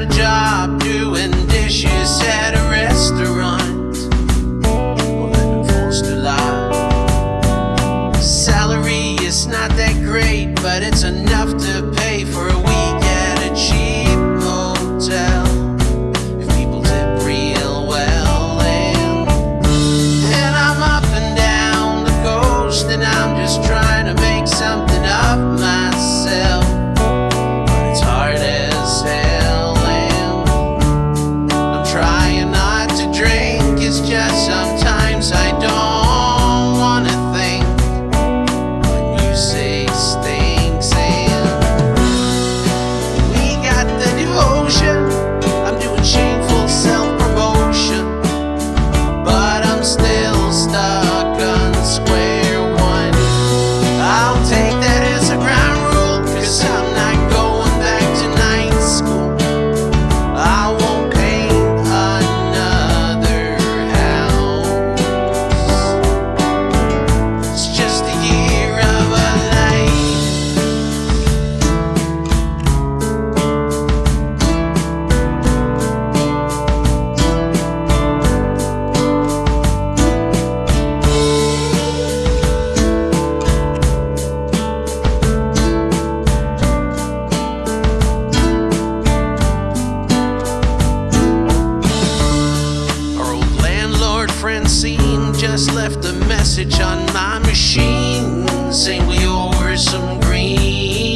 a job doing dishes at a restaurant. Well, then forced to lie. Salary is not that great, but it's enough to pay. Francine just left a message on my machine saying we owe her some green.